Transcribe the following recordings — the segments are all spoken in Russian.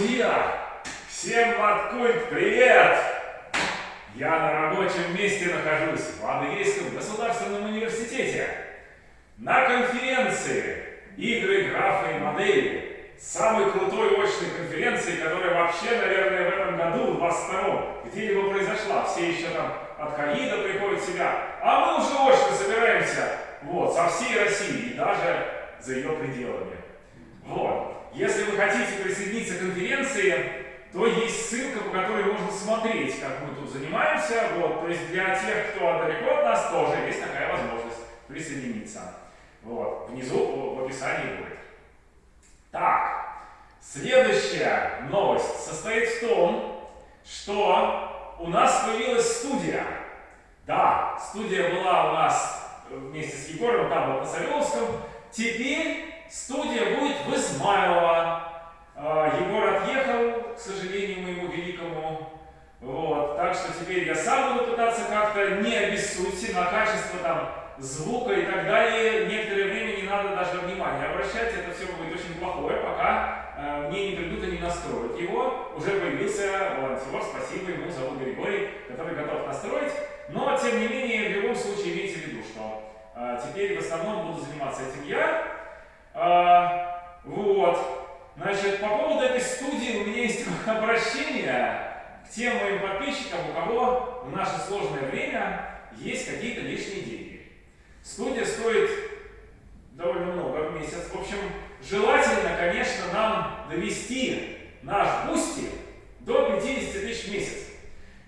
Друзья, всем Маткульт привет! Я на рабочем месте нахожусь в Адыгейском государственном университете на конференции «Игры, графы и модели» самой крутой очной конференции, которая вообще, наверное, в этом году, в 22 где-либо произошла. Все еще там от ковида приходят себя. А мы уже очно собираемся вот, со всей России и даже за ее пределами. Вот. Если вы хотите присоединиться к конференции, то есть ссылка, по которой можно смотреть, как мы тут занимаемся. Вот. То есть для тех, кто далеко от нас, тоже есть такая возможность присоединиться. Вот. Внизу в описании будет. Так, следующая новость состоит в том, что у нас появилась студия. Да, студия была у нас вместе с Егором, там вот на Савеловском. Теперь студия будет в Измайлово. А, Егор отъехал, к сожалению, моему великому. Вот, так что теперь я сам буду пытаться как-то, не обессудьте, на качество там звука и так далее. Некоторое время не надо даже внимания обращать, это все будет очень плохое, пока э, мне не придут и не настроят его. Уже появился волонтер, спасибо ему, зовут Григорий, который готов настроить. Но, тем не менее, в любом случае имейте в виду, что э, теперь в основном буду заниматься этим я. Э, вот. Значит, по поводу этой студии у меня есть обращение к тем моим подписчикам, у кого в наше сложное время есть какие-то лишние деньги. Студия стоит довольно много в месяц. В общем, желательно, конечно, нам довести наш Boosty до 50 тысяч в месяц.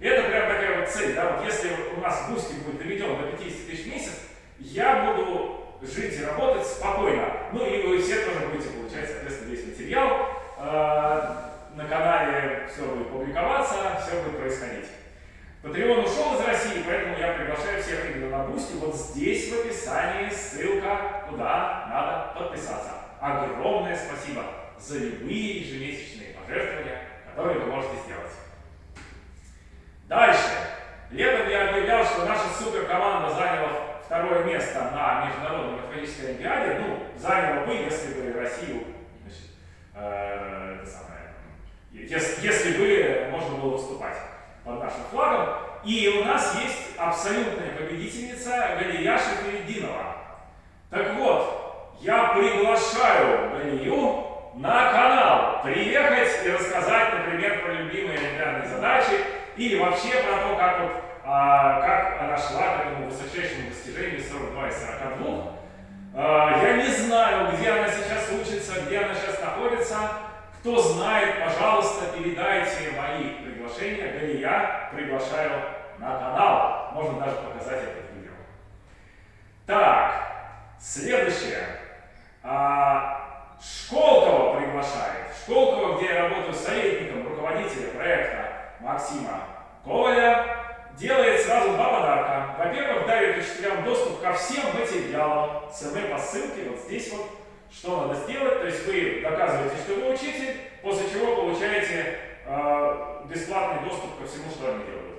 Это прям такая вот цель, да, вот если у нас Boosty будет доведен до 50 тысяч в месяц, я буду жить и работать спокойно. Ну и вы все тоже будете получать, соответственно, весь материал. Э, на канале все будет публиковаться, все будет происходить. Patreon ушел из России, поэтому я приглашаю всех именно на Boosty. Вот здесь в описании ссылка, куда надо подписаться. Огромное спасибо за любые ежемесячные пожертвования, которые вы можете сделать. Дальше. Летом я объявлял, что наша суперкоманда заняла второе место на Международной математической олимпиаде, ну, заняла бы, если бы Россию, значит, э, это самое, если, если бы можно было выступать под нашим флагом. И у нас есть абсолютная победительница Галия Шахеридинова. Так вот, я приглашаю Галию на канал приехать и рассказать, например, про любимые олимпиадные задачи или вообще про то, как вот а, как она шла к этому высочайшему достижению 42 из 42. А, я не знаю, где она сейчас учится, где она сейчас находится. Кто знает, пожалуйста, передайте мои приглашения. Галия приглашаю на канал. Можно даже показать это видео. Так, следующее. А, Школкова приглашает. Школкова, где я работаю советником руководителя проекта Максима Коваля делает сразу два подарка. Во-первых, дает учителям доступ ко всем материалам СМ по ссылке, вот здесь вот, что надо сделать. То есть вы доказываете, что вы учитель, после чего получаете э, бесплатный доступ ко всему, что они делают.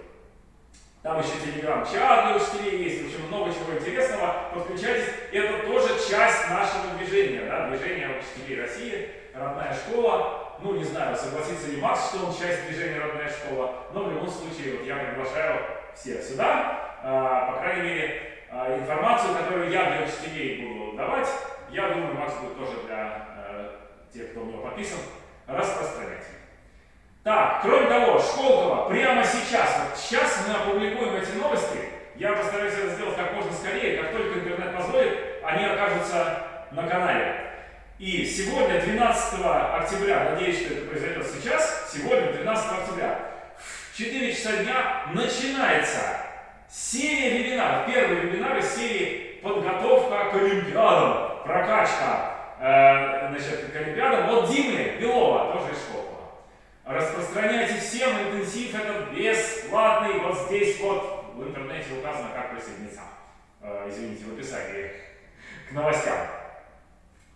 Там еще телеграм-чат для учителей есть, в общем, много чего интересного. Подключайтесь, это тоже часть нашего движения, да, движения учителей России, родная школа ну не знаю, согласится ли Макс, что он часть движения «Родная школа», но в любом случае вот я приглашаю всех сюда, а, по крайней мере, а, информацию, которую я для учителей буду давать, я думаю, Макс будет тоже для э, тех, кто у него подписан, распространять. Так, кроме того, Школкова прямо сейчас, вот сейчас мы опубликуем эти новости, я постараюсь это сделать как можно скорее, как только интернет позволит, они окажутся на канале. И сегодня, 12 октября, надеюсь, что это произойдет сейчас, сегодня, 12 октября, в 4 часа дня начинается серия вебинаров. Первый вебинар из серии «Подготовка к Олимпиадам», прокачка э, значит, к Олимпиадам от Димы Белова, тоже из школы. Распространяйте всем, интенсив этот бесплатный, вот здесь вот в интернете указано, как присоединиться. Э, извините, в описании к новостям.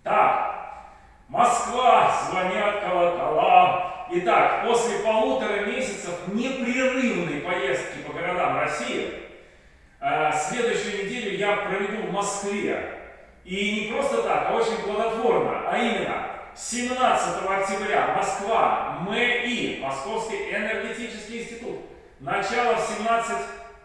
Так, Москва, звонят колокола. Итак, после полутора месяцев непрерывной поездки по городам России, э, следующую неделю я проведу в Москве. И не просто так, а очень плодотворно, а именно 17 октября Москва, МЭИ, Московский энергетический институт. Начало в 17,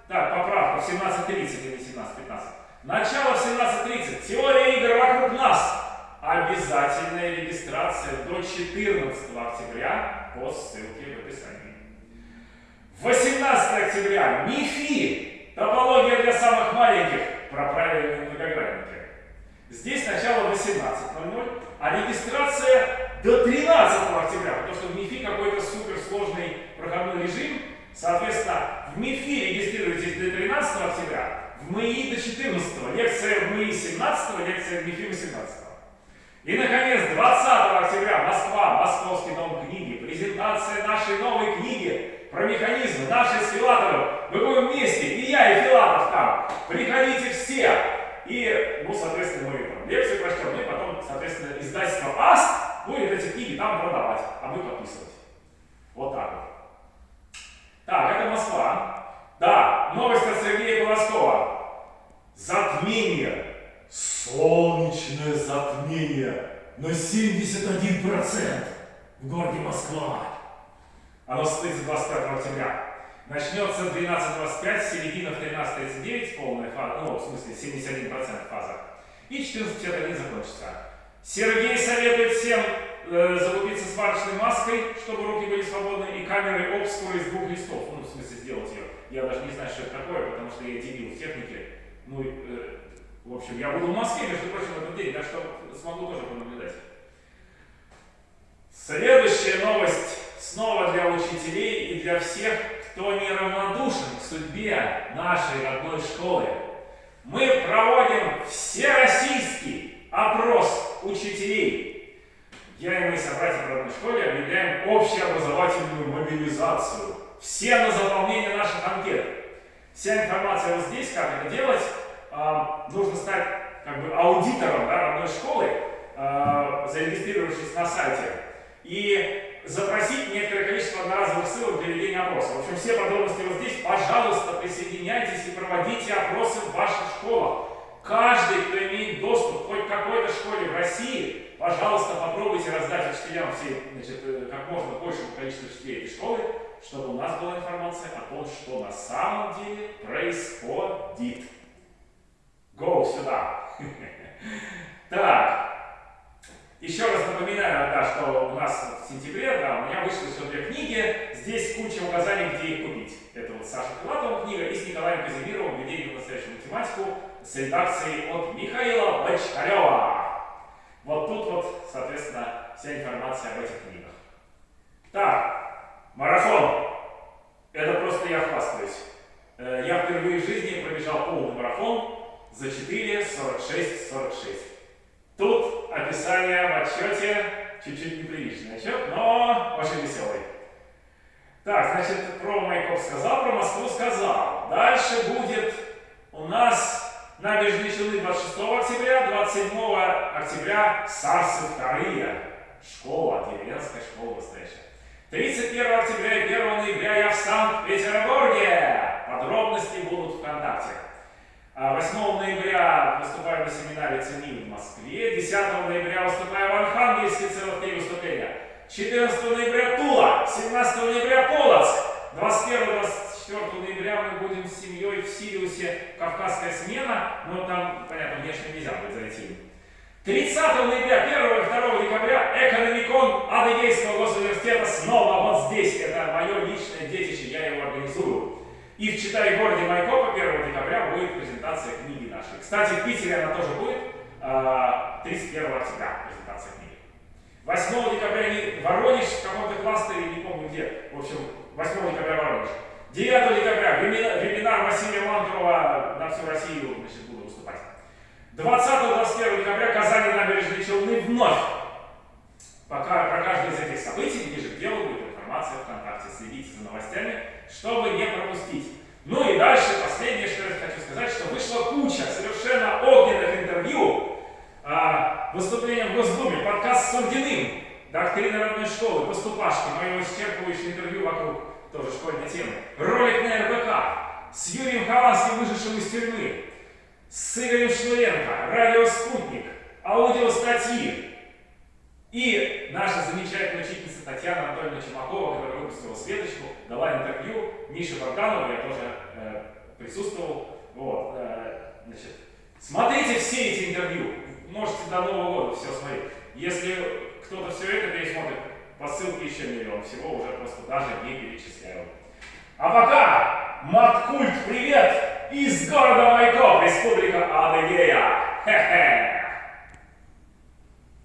так, поправка, в 17.30 или 17.15. Начало в 17.30. Теория игр вокруг нас. Обязательная регистрация до 14 октября по ссылке в описании. 18 октября. МИФИ. Топология для самых маленьких. Про правильные многогранники. Здесь начало 18.00, а регистрация до 13 октября, потому что в МИФИ какой-то суперсложный проходной режим. Соответственно, в МИФИ регистрируйтесь до 13 октября, в МИИ до 14, лекция в МИИ 17, лекция в МИФИ 18. И, наконец, 20 октября Москва, Московский дом книги, презентация нашей новой книги про механизмы нашей с Филатовым. Мы будем вместе, и я, и Филатов там. Приходите все. И, ну, соответственно, мы там лекцию прочтем, ну и потом, соответственно, издательство АСТ будет эти книги там продавать, а мы подписывать. Вот так вот. Так, это Москва. Да, новость от Сергея Полоскова. Затмение. Солнечное затмение на 71% в городе Москва. Оно состоится 25 октября. Начнется в 12.25, середина в 13.39, полная фаза, ну, в смысле, 71% фаза. И 14.51 закончится. Сергей советует всем э, закупиться сварочной маской, чтобы руки были свободны, и камерой обскуры из двух листов. Ну, в смысле, сделать ее. Я даже не знаю, что это такое, потому что я дебил в технике. Ну, э, в общем, я буду в Москве, между прочим, в этот день, так что смогу тоже понаблюдать. Следующая новость снова для учителей и для всех, кто неравнодушен к судьбе нашей родной школы. Мы проводим всероссийский опрос учителей. Я и мои собратья в родной школе объявляем общеобразовательную мобилизацию. Все на заполнение наших анкет. Вся информация вот здесь, как это делать. А, нужно стать как бы аудитором да, родной школы, а, зарегистрировавшись на сайте. И запросить некоторое количество одноразовых ссылок для ведения опроса. В общем, все подробности вот здесь. Пожалуйста, присоединяйтесь и проводите опросы в ваших школах. Каждый, кто имеет доступ хоть к какой-то школе в России, пожалуйста, попробуйте раздать учителям все, значит, э, как можно большему количеству учителей этой школы, чтобы у нас была информация о том, что на самом деле происходит. Go сюда. Так, еще раз напоминаю, да, что у нас в сентябре, да, у меня вышло все две книги. Здесь куча указаний, где их купить. Это вот Саша Филатова книга и с Николаем Казимировым «Введение в настоящую математику» с редакцией от Михаила Бочкарева. Вот тут вот, соответственно, вся информация об этих книгах. Так, марафон. Это просто я хвастаюсь. Э, я впервые в жизни пробежал полный марафон за 4, 46, 46. Тут описание в отчете чуть-чуть неприличный отчет, но очень веселый. Так, значит, про Майкоп сказал, про Москву сказал. Дальше будет у нас набережные Челны 26 октября, 27 октября Сарсы вторые. Школа, деревенская школа настоящая. 31 октября и 1 ноября я в Санкт-Петербурге. Подробности будут ВКонтакте. 8 а, ноября выступаю на семинаре ЦЕНИ в Москве. 10 ноября выступаю в Архангельске, целых три выступления. 14 ноября Тула, 17 ноября Полоцк. 21-24 ноября мы будем с семьей в Сириусе «Кавказская смена», но там, понятно, внешне нельзя будет зайти. 30 ноября, 1 и 2 декабря экономикон Адыгейского госуниверситета снова вот здесь. Это мое личное детище, я его организую. И в Читай городе Майкопа 1 декабря будет презентация книги нашей. Кстати, в Питере она тоже будет. 31 а, октября презентация книги. 8 декабря Воронеж в каком-то кластере, не помню где. В общем, 8 декабря Воронеж. 9 декабря вебинар Василия Мантурова на всю Россию значит, буду выступать. 20-21 декабря Казани набережные Челны вновь. Пока про каждое из этих событий ближе к делу будет информация ВКонтакте. Следите за новостями чтобы не пропустить. Ну и дальше, последнее, что я хочу сказать, что вышла куча совершенно огненных интервью, а, выступления в Госдуме, подкаст с Сурдиным, доктрина родной школы, поступашки, мое исчерпывающее интервью вокруг тоже школьной темы, ролик на РБК, с Юрием Хованским, выжившим из тюрьмы, с Игорем Шнуренко, радио «Спутник», аудиостатьи, И наша замечательная учительница Татьяна Анатольевна Чумакова, которая выпустила Светочку, дала интервью Мише Барканову, я тоже э, присутствовал. Вот, э, значит, смотрите все эти интервью, можете до Нового года все смотреть. Если кто-то все это пересмотрит, по ссылке еще миллион, всего уже просто даже не перечисляю. А пока, Маткульт, привет! Из города Майкоп, Республика Адыгея! Хе-хе!